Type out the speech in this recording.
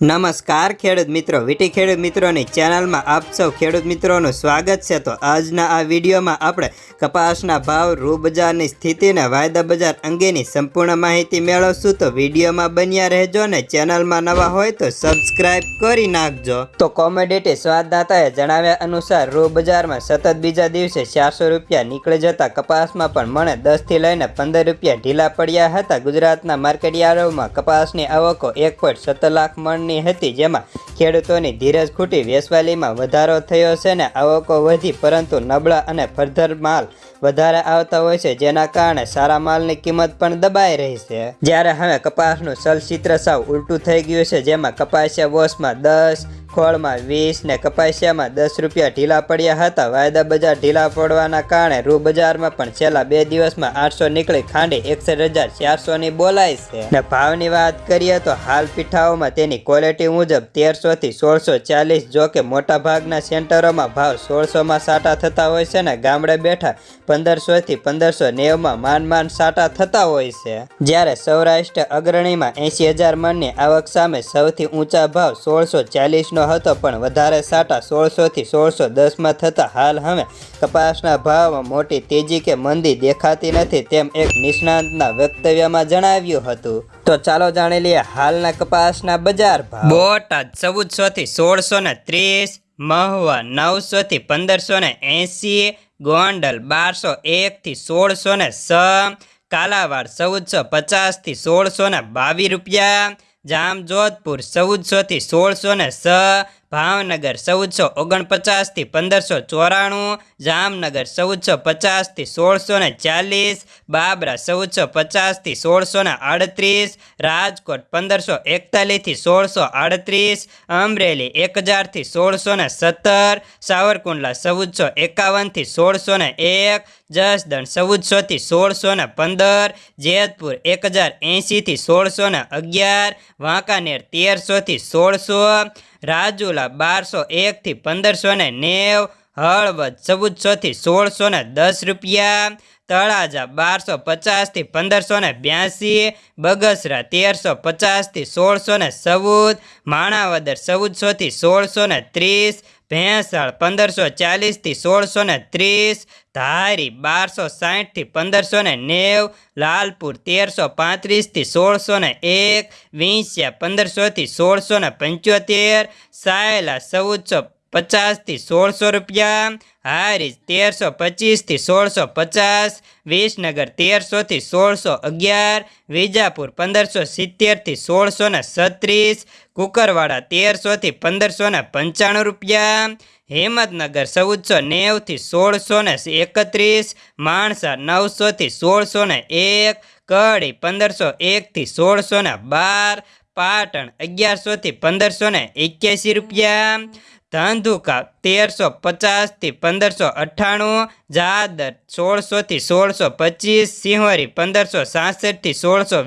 નમસ્કાર ખેડૂત મિત્રો, વીટી ખેડૂત મિત્રોની ચેનલમાં આપ સૌ ખેડૂત મિત્રોનું સ્વાગત છે. તો આજના આ વિડીયોમાં આપણે કપાસના ભાવ રૂ બજારની સ્થિતિને વાયદા બજાર અંગેની સંપૂર્ણ માહિતી મેળવશું. તો વિડીયોમાં બન્યા રહેજો ને ચેનલમાં નવા હોય તો સબસ્ક્રાઇબ કરી નાખજો. તો કોમોડિટી સ્વાદદાતાએ જણાવ્યા અનુસાર રૂ બજારમાં સતત બીજા દિવસે ચારસો રૂપિયા નીકળી જતા કપાસમાં પણ મણે દસથી લઈને પંદર રૂપિયા ઢીલા પડ્યા હતા. ગુજરાતના માર્કેટયાર્ડોમાં કપાસની આવકો એક લાખ મણની હતી, જેમાં ખેડૂતોની ધીરજ ખૂટી વેસવાલીમાં વધારો થયો છે ને આવકો વધી, પરંતુ નબળા અને ફરધર માલ વધારે આવતા હોય છે, જેના કારણે સારા માલની કિંમત પણ દબાઈ રહી છે. જ્યારે હવે કપાસનું ચલચિત્ર સાવ ઉલટું થઈ ગયું છે, જેમાં કપાસિયા વોશમાં દસ ખોળમાં વીસ ને કપાસિયામાં દસ રૂપિયા ઢીલા પડ્યા હતા. વાયદા બજાર ઢીલા પડવાના કારણે રૂ બજારમાં પણ છેલ્લા બે દિવસમાં આઠસો નીકળી ખાંડી એકસઠ હજાર ચારસોની બોલાય છે. ને ભાવની વાત કરીએ તો હાલ પીઠાઓમાં તેની ક્વોલિટી મુજબ તેરસોથી સોળસો ચાલીસ જો કે મોટાભાગના સેન્ટરોમાં ભાવ સોળસોમાં સાટા થતા હોય છે ને ગામડે બેઠા પંદરસોથી પંદરસો નેવમાં માન માન સાટા થતા હોય છે. જ્યારે સૌરાષ્ટ્ર અગ્રણીમાં એસી હજાર મણની આવક સામે સૌથી ઊંચા ભાવ સોળસો ચાલીસનો હતો પણ વધારે સાટા સોળસોથી સોળસો દસમાં થતાં હાલ હવે કપાસના ભાવમાં મોટી તેજી કે મંદી દેખાતી નથી તેમ એક નિષ્ણાંતના વક્તવ્યમાં જણાવ્યું હતું. તો ચાલો જાણી લઈએ હાલના કપાસના બજાર ભાવ. બોટાદ ચૌદસો થી સોળસો ને ત્રીસ, મહુવા નવસો થી પંદરસો ને એંસી ગોંડલ બારસો એક થી સોળસો ને સ, કાલાવાડ ચૌદસો પચાસથી સોળસો ને બાવીસ રૂપિયા જામજોધપુર ચૌદસો થી સોળસો ને સ ભાવનગર ચૌદસો ઓગણપચાસથી પંદરસો ચોરાણું, જામનગર ચૌદસો પચાસથી સોળસો ને ચાલીસ, બાબરા ચૌદસો પચાસથી સોળસો ને આડત્રીસ, રાજકોટ પંદરસો એકતાલીસથી સોળસો આડત્રીસ, અમરેલી એક હજારથી સોળસો ને સત્તર, સાવરકુંડલા ચૌદસો એકાવનથી સોળસો ને એક, જસદણ ચૌદસોથી સોળસો ને પંદર, જેતપુર એક હજાર એંશીથી સોળસો ને અગિયાર, વાંકાનેર તેરસોથી સોળસો રાજુલા બારસો એકથી પંદરસો ને નેવ, હળવદ ચૌદસોથી સોળસો ને દસ રૂપિયા, તળાજા બારસો પચાસથી પંદરસો ને બ્યાસી, બગસરા તેરસો પચાસથી સોળસો ને ચૌદ, માણાવદર ચૌદસોથી સોળસો ને ત્રીસ ભેંસાળ પંદરસો ચાલીસથી સોળસો ને ત્રીસ, ધારી બારસો સાહીઠથી પંદરસો ને નેવ, લાલપુર તેરસો પાંત્રીસથી સોળસો ને એક વિંસ્યા પંદરસોથી સોળસો ને પંચોતેર, સાયલા ચૌદસો પચાસથી સોળસો રૂપિયા હારીજ તેરસો પચીસથી સોળસો પચાસ, વિસનગર તેરસોથી સોળસો અગિયાર, વિજાપુર પંદરસો સિત્તેરથી સોળસો ને છત્રીસ, કુકરવાડા તેરસોથી પંદરસો ને પંચાણું રૂપિયા, હિંમતનગર ચૌદસો નેવથી સોળસો ને એકત્રીસ, માણસા નવસોથી સોળસો ને એક, કડી પંદરસો એકથી સોળસો ને બાર, પાટણ અગિયારસોથી પંદરસો ને એક્યાસી રૂપિયા ધંધુકા તેરસો પચાસથી પંદરસો અઠ્ઠાણું જાદર સોળસોથી સોળસો પચીસ સિંહોરી પંદરસો સાસઠથી સોળસો